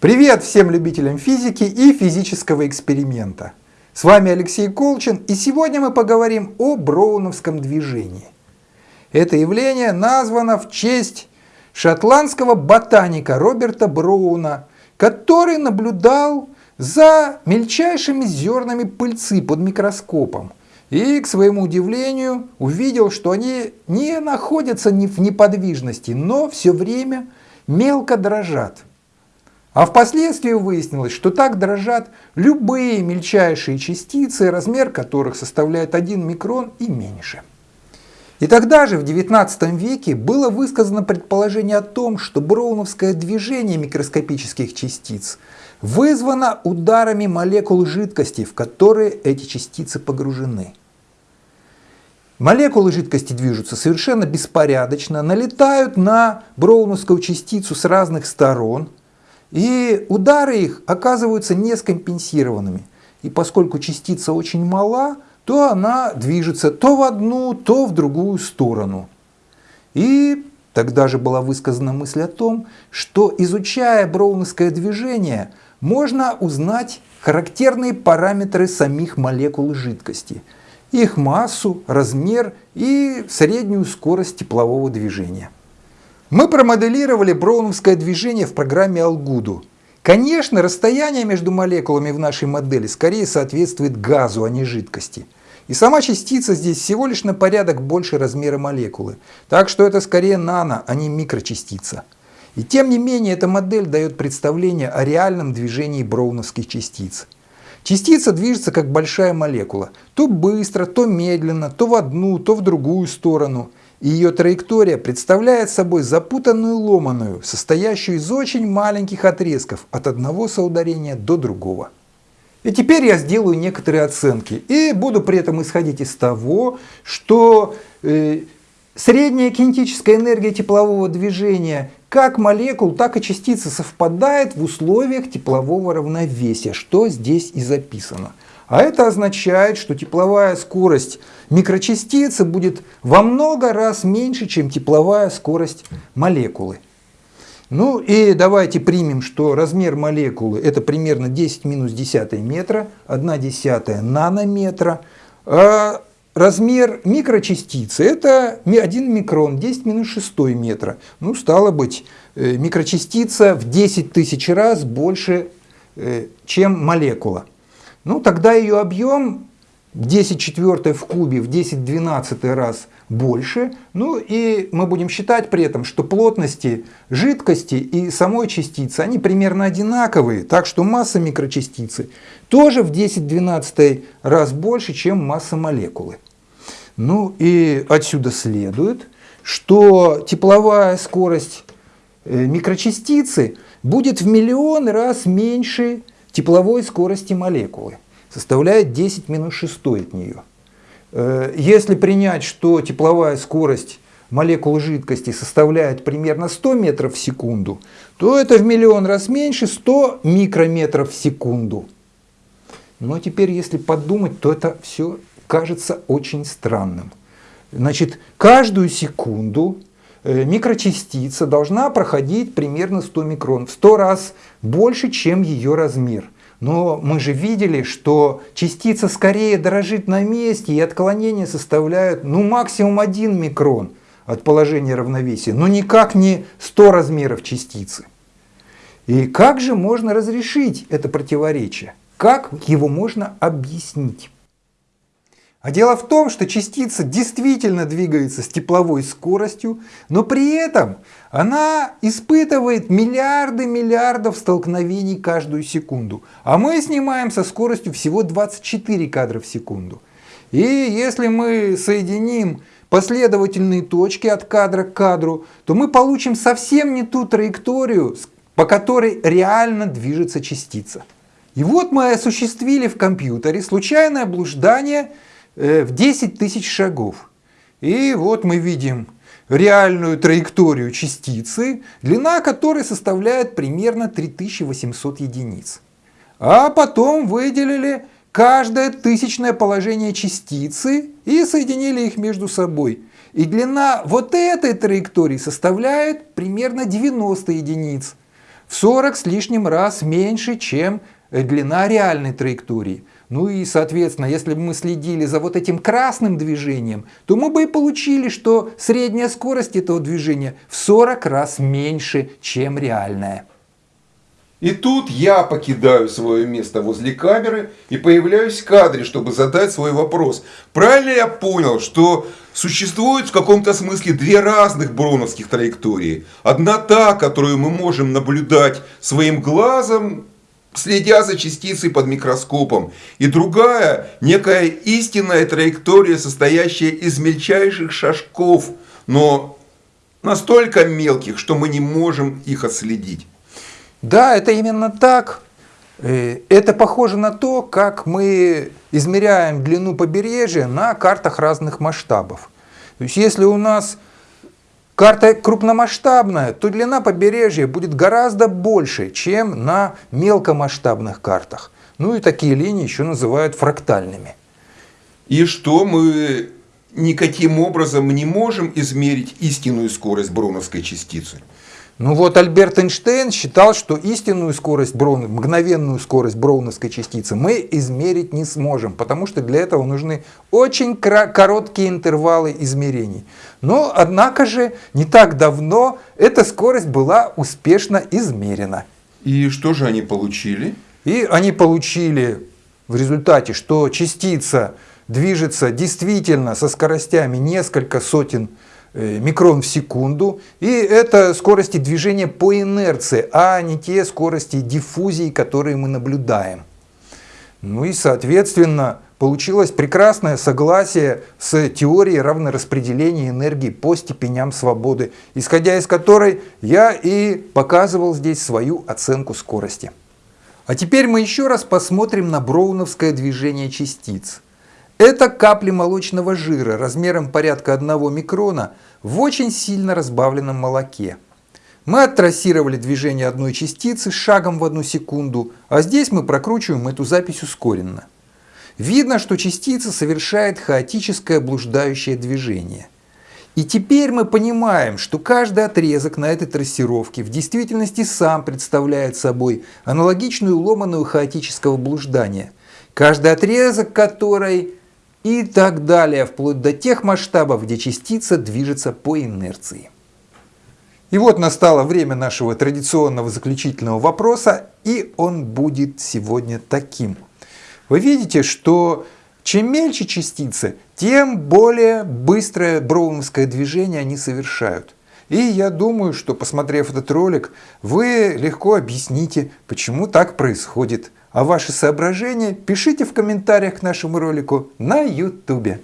Привет всем любителям физики и физического эксперимента. С вами Алексей Колчин и сегодня мы поговорим о броуновском движении. Это явление названо в честь шотландского ботаника Роберта Броуна, который наблюдал за мельчайшими зернами пыльцы под микроскопом и, к своему удивлению, увидел, что они не находятся в неподвижности, но все время мелко дрожат. А впоследствии выяснилось, что так дрожат любые мельчайшие частицы, размер которых составляет 1 микрон и меньше. И тогда же, в XIX веке, было высказано предположение о том, что броуновское движение микроскопических частиц вызвано ударами молекул жидкости, в которые эти частицы погружены. Молекулы жидкости движутся совершенно беспорядочно, налетают на броуновскую частицу с разных сторон – и удары их оказываются нескомпенсированными. И поскольку частица очень мала, то она движется то в одну, то в другую сторону. И тогда же была высказана мысль о том, что изучая броуновское движение, можно узнать характерные параметры самих молекул жидкости, их массу, размер и среднюю скорость теплового движения. Мы промоделировали броуновское движение в программе Algudo. Конечно, расстояние между молекулами в нашей модели скорее соответствует газу, а не жидкости. И сама частица здесь всего лишь на порядок больше размера молекулы. Так что это скорее нано, а не микрочастица. И тем не менее, эта модель дает представление о реальном движении броуновских частиц. Частица движется как большая молекула. То быстро, то медленно, то в одну, то в другую сторону и ее траектория представляет собой запутанную ломаную, состоящую из очень маленьких отрезков от одного соударения до другого. И теперь я сделаю некоторые оценки и буду при этом исходить из того, что э, средняя кинетическая энергия теплового движения как молекул, так и частицы совпадает в условиях теплового равновесия, что здесь и записано. А это означает, что тепловая скорость микрочастицы будет во много раз меньше, чем тепловая скорость молекулы. Ну и давайте примем, что размер молекулы это примерно 10 минус 10 метра, 1 десятая нанометра. А размер микрочастицы это 1 микрон, 10 минус 6 метра. Ну стало быть, э, микрочастица в 10 тысяч раз больше, э, чем молекула ну тогда ее объем 10 четвертой в кубе в 10 12 раз больше. Ну и мы будем считать при этом, что плотности жидкости и самой частицы, они примерно одинаковые. Так что масса микрочастицы тоже в 10 12 раз больше, чем масса молекулы. Ну и отсюда следует, что тепловая скорость э, микрочастицы будет в миллион раз меньше тепловой скорости молекулы составляет 10 минус 6 от нее. Э, если принять, что тепловая скорость молекул жидкости составляет примерно 100 метров в секунду, то это в миллион раз меньше 100 микрометров в секунду. Но теперь, если подумать, то это все кажется очень странным. Значит, каждую секунду микрочастица должна проходить примерно 100 микрон, в 100 раз больше, чем ее размер. Но мы же видели, что частица скорее дрожит на месте, и отклонения составляют ну, максимум 1 микрон от положения равновесия, но никак не 100 размеров частицы. И как же можно разрешить это противоречие? Как его можно объяснить? А дело в том, что частица действительно двигается с тепловой скоростью, но при этом она испытывает миллиарды миллиардов столкновений каждую секунду. А мы снимаем со скоростью всего 24 кадра в секунду. И если мы соединим последовательные точки от кадра к кадру, то мы получим совсем не ту траекторию, по которой реально движется частица. И вот мы осуществили в компьютере случайное блуждание в 10 тысяч шагов. И вот мы видим реальную траекторию частицы, длина которой составляет примерно 3800 единиц. А потом выделили каждое тысячное положение частицы и соединили их между собой. И длина вот этой траектории составляет примерно 90 единиц. в 40 с лишним раз меньше, чем длина реальной траектории. Ну и, соответственно, если бы мы следили за вот этим красным движением, то мы бы и получили, что средняя скорость этого движения в 40 раз меньше, чем реальная. И тут я покидаю свое место возле камеры и появляюсь в кадре, чтобы задать свой вопрос. Правильно я понял, что существует в каком-то смысле две разных броуновских траектории? Одна та, которую мы можем наблюдать своим глазом, следя за частицей под микроскопом. И другая, некая истинная траектория, состоящая из мельчайших шажков, но настолько мелких, что мы не можем их отследить. Да, это именно так. Э, это похоже на то, как мы измеряем длину побережья на картах разных масштабов. То есть если у нас карта крупномасштабная, то длина побережья будет гораздо больше, чем на мелкомасштабных картах. Ну и такие линии еще называют фрактальными. И что мы никаким образом не можем измерить истинную скорость броуновской частицы? Ну вот Альберт Эйнштейн считал, что истинную скорость Броуна, мгновенную скорость броуновской частицы мы измерить не сможем, потому что для этого нужны очень короткие интервалы измерений. Но, однако же, не так давно эта скорость была успешно измерена. И что же они получили? И они получили в результате, что частица движется действительно со скоростями несколько сотен Э, микрон в секунду. И это скорости движения по инерции, а не те скорости диффузии, которые мы наблюдаем. Ну и соответственно получилось прекрасное согласие с теорией равнораспределения энергии по степеням свободы, исходя из которой я и показывал здесь свою оценку скорости. А теперь мы еще раз посмотрим на броуновское движение частиц. Это капли молочного жира размером порядка 1 микрона в очень сильно разбавленном молоке. Мы оттрассировали движение одной частицы шагом в одну секунду, а здесь мы прокручиваем эту запись ускоренно. Видно, что частица совершает хаотическое блуждающее движение. И теперь мы понимаем, что каждый отрезок на этой трассировке в действительности сам представляет собой аналогичную ломаную хаотического блуждания, каждый отрезок которой и так далее, вплоть до тех масштабов, где частица движется по инерции. И вот настало время нашего традиционного заключительного вопроса, и он будет сегодня таким. Вы видите, что чем мельче частицы, тем более быстрое броуновское движение они совершают. И я думаю, что посмотрев этот ролик, вы легко объясните, почему так происходит. А ваши соображения пишите в комментариях к нашему ролику на YouTube.